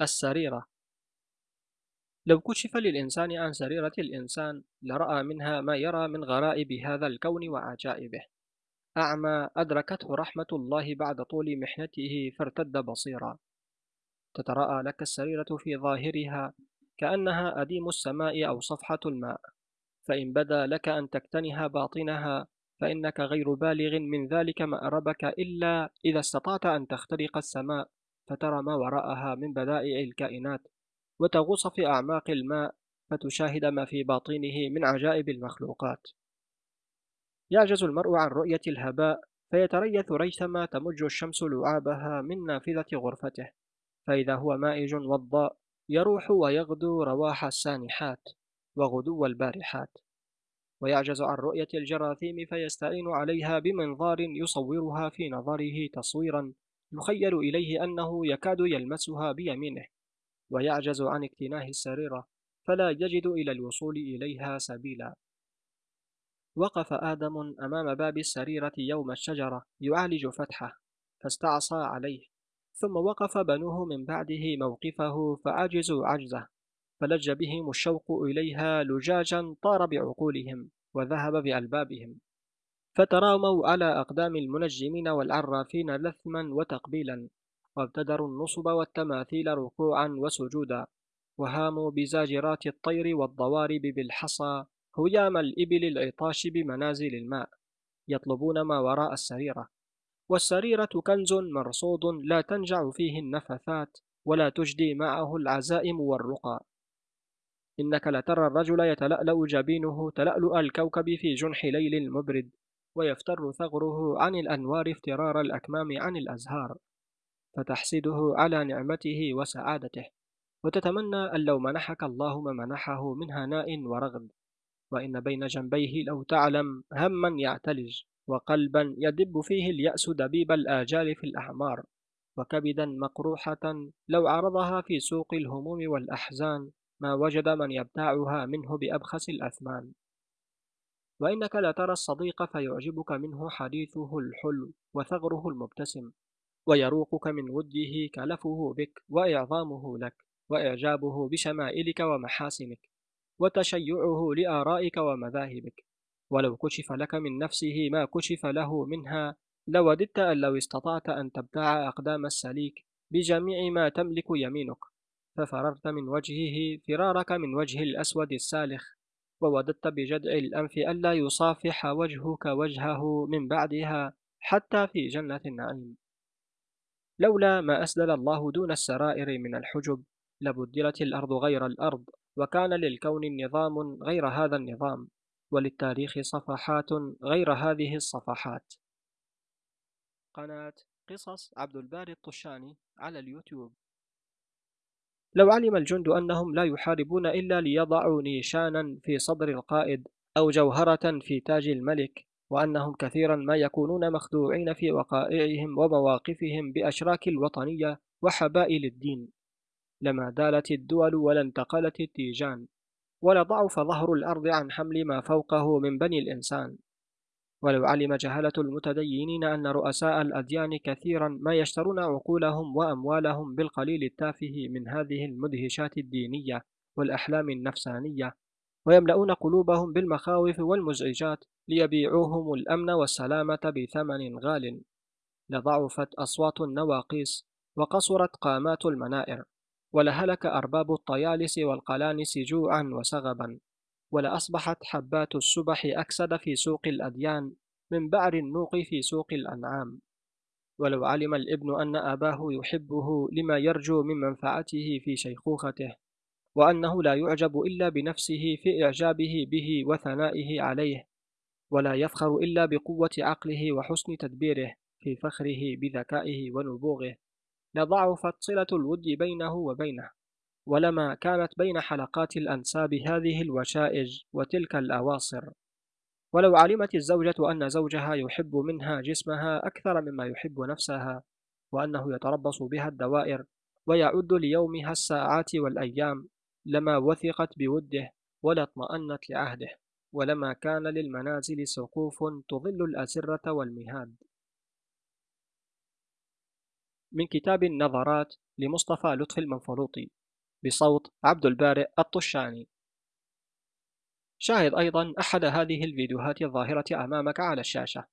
السريرة. لو كشف للإنسان عن سريرة الإنسان لرأى منها ما يرى من غرائب هذا الكون وعجائبه. أعمى أدركته رحمة الله بعد طول محنته فارتد بصيرا. تتراءى لك السريرة في ظاهرها كأنها أديم السماء أو صفحة الماء. فإن بدا لك أن تكتنها باطنها فإنك غير بالغ من ذلك مأربك إلا إذا استطعت أن تخترق السماء. فترى ما وراءها من بدائع الكائنات وتغوص في أعماق الماء فتشاهد ما في باطنه من عجائب المخلوقات. يعجز المرء عن رؤية الهباء فيتريث ريثما تمج الشمس لعابها من نافذة غرفته فإذا هو مائج وضاء يروح ويغدو رواح السانحات وغدو البارحات. ويعجز عن رؤية الجراثيم فيستعين عليها بمنظار يصورها في نظره تصويرا يخيل إليه أنه يكاد يلمسها بيمينه ويعجز عن اكتناه السريرة فلا يجد إلى الوصول إليها سبيلا. وقف آدم أمام باب السريرة يوم الشجرة يعالج فتحه فاستعصى عليه ثم وقف بنوه من بعده موقفه فعجزوا عجزه فلج بهم الشوق إليها لجاجا طار بعقولهم وذهب بألبابهم. فتراموا على أقدام المنجمين والعرافين لثما وتقبيلا وابتدروا النصب والتماثيل ركوعا وسجودا وهاموا بزاجرات الطير والضوارب بالحصى هيام الإبل العطاش بمنازل الماء يطلبون ما وراء السريرة. والسريرة كنز مرصود لا تنجع فيه النفثات ولا تجدي معه العزائم والرقى. إنك لترى الرجل يتلألأ جبينه تلألؤ الكوكب في جنح ليل مبرد. ويفتر ثغره عن الأنوار افترار الأكمام عن الأزهار فتحسده على نعمته وسعادته وتتمنى أن لو منحك الله ما منحه من هناء ورغد وإن بين جنبيه لو تعلم هما يعتلج وقلبا يدب فيه اليأس دبيب الآجال في الأعمار وكبدا مقروحة لو عرضها في سوق الهموم والأحزان ما وجد من يبتاعها منه بأبخس الأثمان. وإنك لترى الصديق فيعجبك منه حديثه الحلو وثغره المبتسم ويروقك من وده كلفه بك وإعظامه لك وإعجابه بشمائلك ومحاسنك وتشيعه لآرائك ومذاهبك. ولو كشف لك من نفسه ما كشف له منها لوددت أن لو استطعت أن تبتاع أقدام السليك بجميع ما تملك يمينك ففررت من وجهه فرارك من وجه الأسود السالخ ووددت بجدع الأنف ألا يصافح وجهك وجهه من بعدها حتى في جنة النعيم. لولا ما أسدل الله دون السرائر من الحجب لبدلت الأرض غير الأرض وكان للكون النظام غير هذا النظام وللتاريخ صفحات غير هذه الصفحات. قناة قصص عبد الباري الطشاني على اليوتيوب. لو علم الجند أنهم لا يحاربون إلا ليضعوا نيشانا في صدر القائد أو جوهرة في تاج الملك وأنهم كثيرا ما يكونون مخدوعين في وقائعهم ومواقفهم بأشراك الوطنية وحبائل الدين. لما دالت الدول ولا انتقلت التيجان ولضعف ظهر الأرض عن حمل ما فوقه من بني الإنسان. ولو علم جهلة المتدينين أن رؤساء الأديان كثيرا ما يشترون عقولهم وأموالهم بالقليل التافه من هذه المدهشات الدينية والأحلام النفسانية ويملؤون قلوبهم بالمخاوف والمزعجات ليبيعوهم الأمن والسلامة بثمن غال. لضعفت أصوات النواقيس وقصرت قامات المنائر ولهلك أرباب الطيالس والقلانس جوعا وسغبا. ولأصبحت حبات السبح أكسد في سوق الأديان من بعر النوق في سوق الأنعام. ولو علم الابن أن أباه يحبه لما يرجو من منفعته في شيخوخته وأنه لا يعجب إلا بنفسه في إعجابه به وثنائه عليه ولا يفخر إلا بقوة عقله وحسن تدبيره في فخره بذكائه ونبوغه لضعفت صلة الود بينه وبينه. ولما كانت بين حلقات الأنساب هذه الوشائج وتلك الأواصر. ولو علمت الزوجة أن زوجها يحب منها جسمها أكثر مما يحب نفسها وأنه يتربص بها الدوائر ويعد ليومها الساعات والأيام لما وثقت بوده ولا اطمأنت لعهده ولما كان للمنازل سقوف تظل الأسرة والمهاد. من كتاب النظرات لمصطفى لطفي المنفلوطي. بصوت عبد البارئ الطشاني. شاهد أيضا أحد هذه الفيديوهات الظاهرة أمامك على الشاشة.